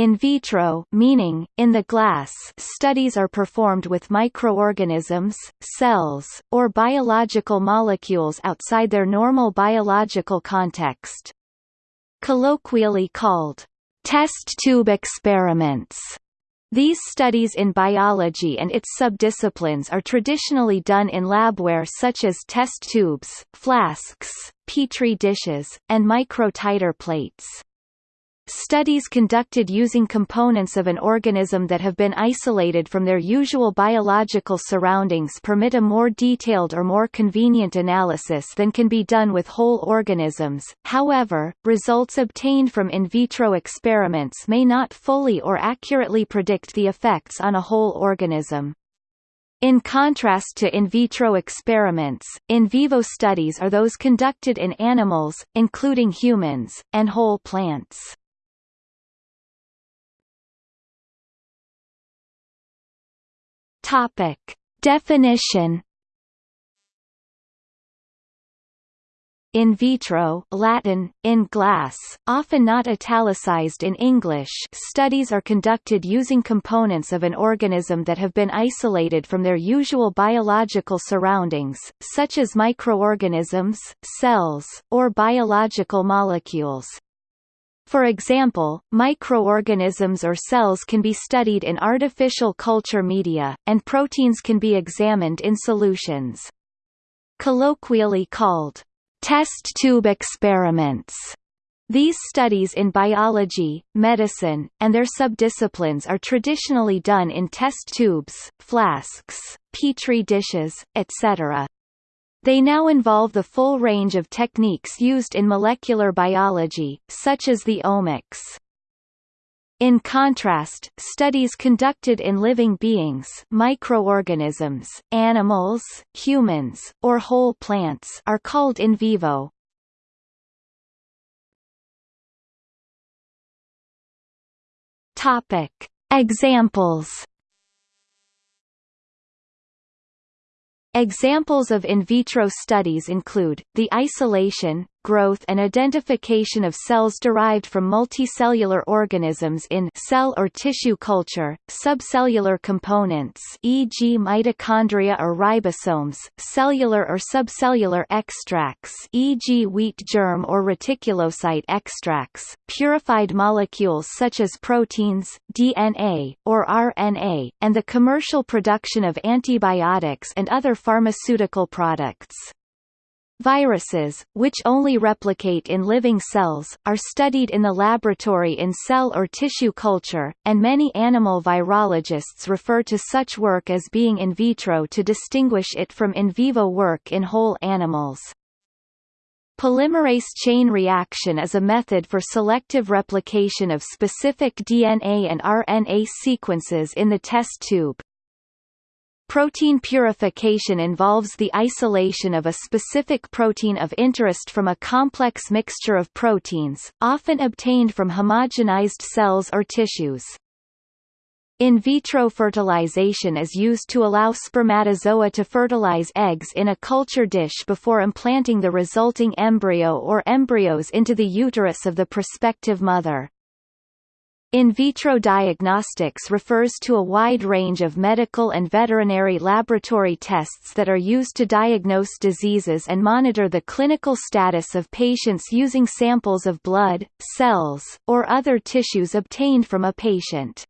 In vitro meaning, in the glass studies are performed with microorganisms, cells, or biological molecules outside their normal biological context. Colloquially called, test tube experiments. These studies in biology and its subdisciplines are traditionally done in labware such as test tubes, flasks, petri dishes, and microtiter plates. Studies conducted using components of an organism that have been isolated from their usual biological surroundings permit a more detailed or more convenient analysis than can be done with whole organisms, however, results obtained from in vitro experiments may not fully or accurately predict the effects on a whole organism. In contrast to in vitro experiments, in vivo studies are those conducted in animals, including humans, and whole plants. Topic. Definition In vitro Latin, in glass, often not italicized in English studies are conducted using components of an organism that have been isolated from their usual biological surroundings, such as microorganisms, cells, or biological molecules. For example, microorganisms or cells can be studied in artificial culture media, and proteins can be examined in solutions. Colloquially called, test tube experiments. These studies in biology, medicine, and their subdisciplines are traditionally done in test tubes, flasks, petri dishes, etc. They now involve the full range of techniques used in molecular biology, such as the omics. In contrast, studies conducted in living beings microorganisms, animals, humans, or whole plants are called in vivo. Examples Examples of in vitro studies include, the isolation, growth and identification of cells derived from multicellular organisms in cell or tissue culture, subcellular components e.g. mitochondria or ribosomes, cellular or subcellular extracts e.g. wheat germ or reticulocyte extracts, purified molecules such as proteins, DNA, or RNA, and the commercial production of antibiotics and other pharmaceutical products. Viruses, which only replicate in living cells, are studied in the laboratory in cell or tissue culture, and many animal virologists refer to such work as being in vitro to distinguish it from in vivo work in whole animals. Polymerase chain reaction is a method for selective replication of specific DNA and RNA sequences in the test tube. Protein purification involves the isolation of a specific protein of interest from a complex mixture of proteins, often obtained from homogenized cells or tissues. In vitro fertilization is used to allow spermatozoa to fertilize eggs in a culture dish before implanting the resulting embryo or embryos into the uterus of the prospective mother. In vitro diagnostics refers to a wide range of medical and veterinary laboratory tests that are used to diagnose diseases and monitor the clinical status of patients using samples of blood, cells, or other tissues obtained from a patient.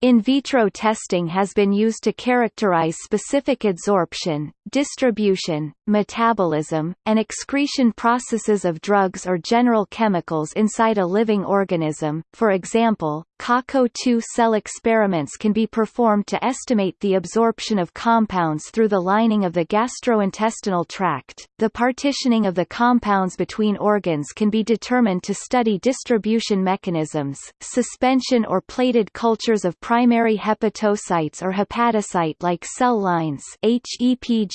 In vitro testing has been used to characterize specific adsorption, distribution, metabolism, and excretion processes of drugs or general chemicals inside a living organism. For example, CACO2 cell experiments can be performed to estimate the absorption of compounds through the lining of the gastrointestinal tract. The partitioning of the compounds between organs can be determined to study distribution mechanisms. Suspension or plated cultures of primary hepatocytes or hepatocyte-like cell lines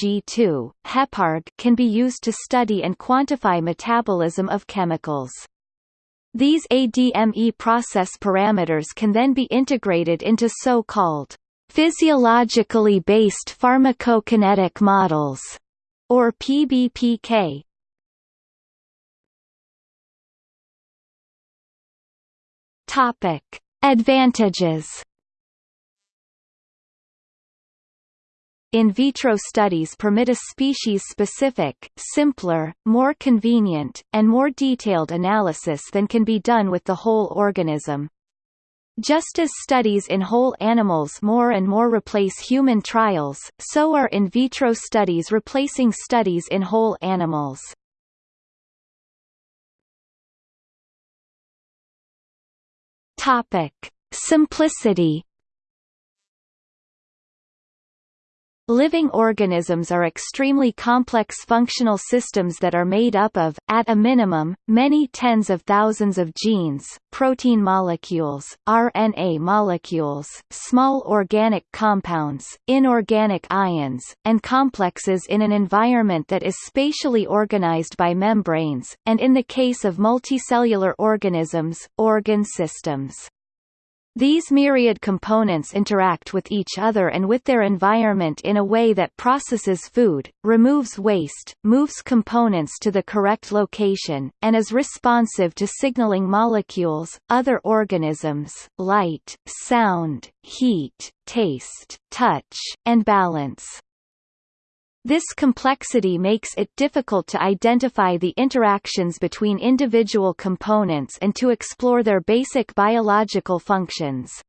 HEPG2, HEPARG can be used to study and quantify metabolism of chemicals. These ADME process parameters can then be integrated into so-called physiologically based pharmacokinetic models, or PBPK. Topic: Advantages. In vitro studies permit a species-specific, simpler, more convenient, and more detailed analysis than can be done with the whole organism. Just as studies in whole animals more and more replace human trials, so are in vitro studies replacing studies in whole animals. Topic: Simplicity Living organisms are extremely complex functional systems that are made up of, at a minimum, many tens of thousands of genes, protein molecules, RNA molecules, small organic compounds, inorganic ions, and complexes in an environment that is spatially organized by membranes, and in the case of multicellular organisms, organ systems. These myriad components interact with each other and with their environment in a way that processes food, removes waste, moves components to the correct location, and is responsive to signaling molecules, other organisms, light, sound, heat, taste, touch, and balance. This complexity makes it difficult to identify the interactions between individual components and to explore their basic biological functions.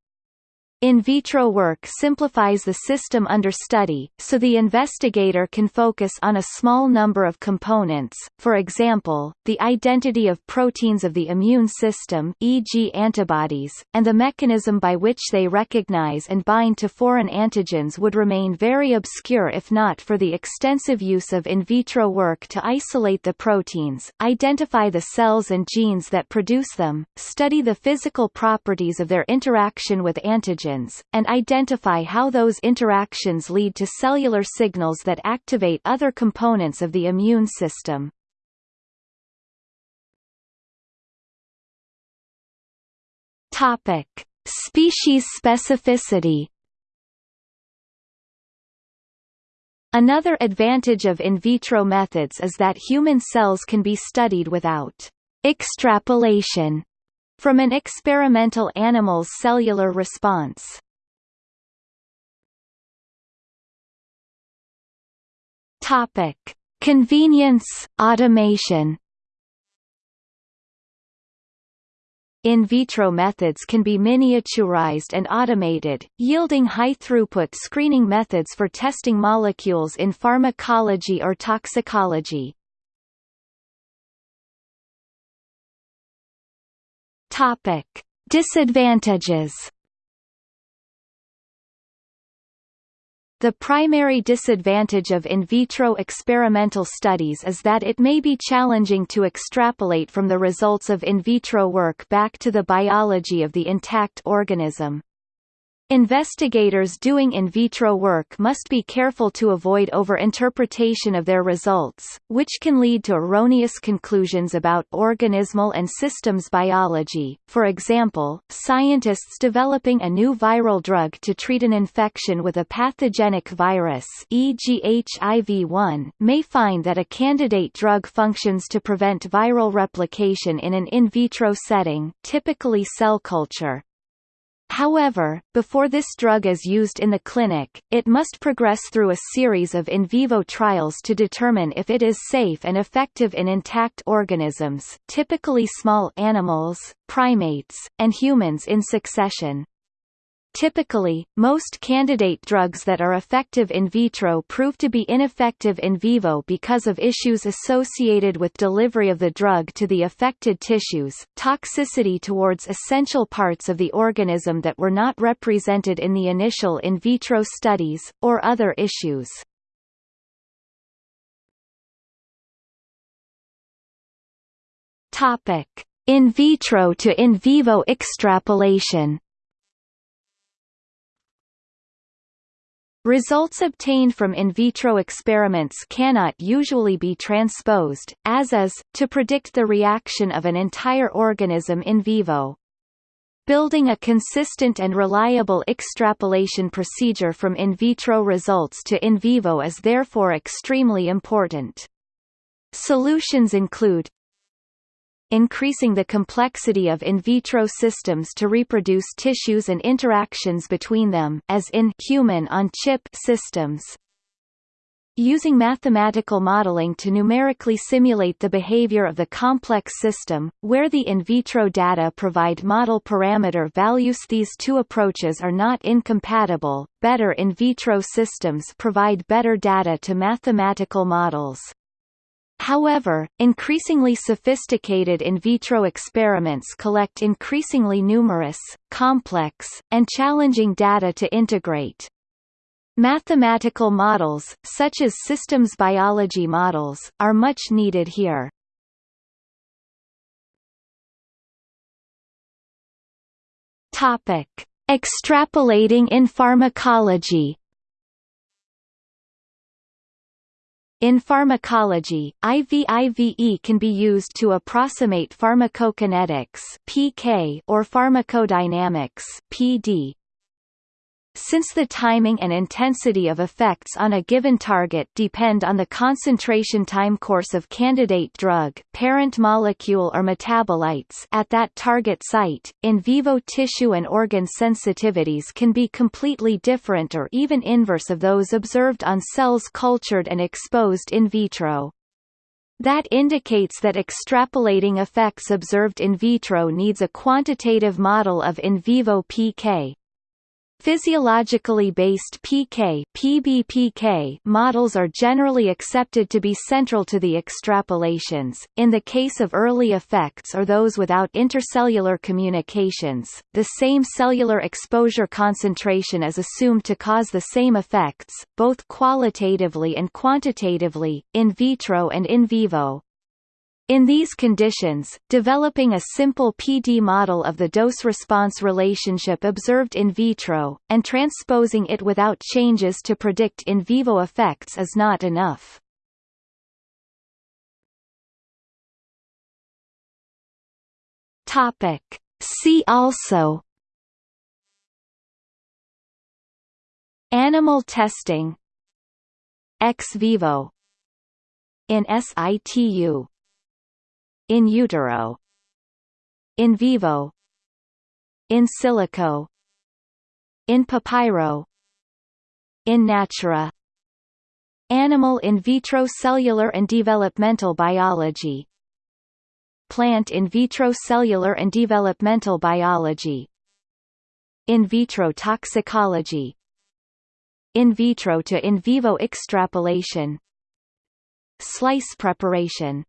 In vitro work simplifies the system under study, so the investigator can focus on a small number of components, for example, the identity of proteins of the immune system e.g. antibodies, and the mechanism by which they recognize and bind to foreign antigens would remain very obscure if not for the extensive use of in vitro work to isolate the proteins, identify the cells and genes that produce them, study the physical properties of their interaction with antigens and identify how those interactions lead to cellular signals that activate other components of the immune system. Topic: Species specificity. Another advantage of in vitro methods is that human cells can be studied without extrapolation from an experimental animal's cellular response. Topic: Convenience, automation. In vitro methods can be miniaturized and automated, yielding high-throughput screening methods for testing molecules in pharmacology or toxicology. Topic: Disadvantages. The primary disadvantage of in vitro experimental studies is that it may be challenging to extrapolate from the results of in vitro work back to the biology of the intact organism. Investigators doing in vitro work must be careful to avoid over-interpretation of their results, which can lead to erroneous conclusions about organismal and systems biology. For example, scientists developing a new viral drug to treat an infection with a pathogenic virus e.g. HIV-1 may find that a candidate drug functions to prevent viral replication in an in vitro setting, typically cell culture, However, before this drug is used in the clinic, it must progress through a series of in vivo trials to determine if it is safe and effective in intact organisms typically small animals, primates, and humans in succession. Typically, most candidate drugs that are effective in vitro prove to be ineffective in vivo because of issues associated with delivery of the drug to the affected tissues, toxicity towards essential parts of the organism that were not represented in the initial in vitro studies, or other issues. In vitro to in vivo extrapolation Results obtained from in vitro experiments cannot usually be transposed, as is, to predict the reaction of an entire organism in vivo. Building a consistent and reliable extrapolation procedure from in vitro results to in vivo is therefore extremely important. Solutions include increasing the complexity of in vitro systems to reproduce tissues and interactions between them as in human-on-chip systems using mathematical modeling to numerically simulate the behavior of the complex system, where the in vitro data provide model parameter values these two approaches are not incompatible, better in vitro systems provide better data to mathematical models. However, increasingly sophisticated in vitro experiments collect increasingly numerous, complex, and challenging data to integrate. Mathematical models, such as systems biology models, are much needed here. Topic: Extrapolating in pharmacology. In pharmacology, IVIVE can be used to approximate pharmacokinetics (PK) or pharmacodynamics (PD). Since the timing and intensity of effects on a given target depend on the concentration time course of candidate drug parent molecule or metabolites at that target site, in vivo tissue and organ sensitivities can be completely different or even inverse of those observed on cells cultured and exposed in vitro. That indicates that extrapolating effects observed in vitro needs a quantitative model of in vivo PK, Physiologically based PK PBPK models are generally accepted to be central to the extrapolations. In the case of early effects or those without intercellular communications, the same cellular exposure concentration is assumed to cause the same effects, both qualitatively and quantitatively, in vitro and in vivo. In these conditions, developing a simple PD model of the dose-response relationship observed in vitro, and transposing it without changes to predict in vivo effects is not enough. See also Animal testing Ex vivo In situ in utero in vivo in silico in papyro in natura animal in vitro cellular and developmental biology plant in vitro cellular and developmental biology in vitro toxicology in vitro to in vivo extrapolation slice preparation